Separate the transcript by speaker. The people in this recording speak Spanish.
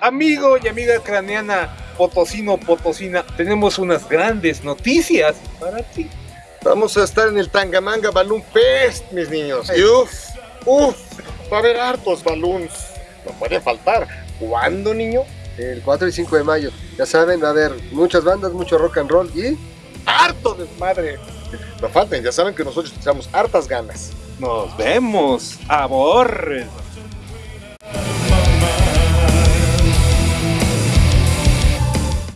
Speaker 1: Amigo y amiga craneana, potosino, potosina, tenemos unas grandes noticias para ti.
Speaker 2: Vamos a estar en el Tangamanga Balloon Fest, mis niños. Y uff, uff, va a haber hartos balloons. No puede faltar. ¿Cuándo, niño?
Speaker 3: El 4 y 5 de mayo. Ya saben, va a haber muchas bandas, mucho rock and roll y...
Speaker 2: ¡Harto desmadre! No falten, ya saben que nosotros echamos hartas ganas.
Speaker 1: Nos vemos. Aborres.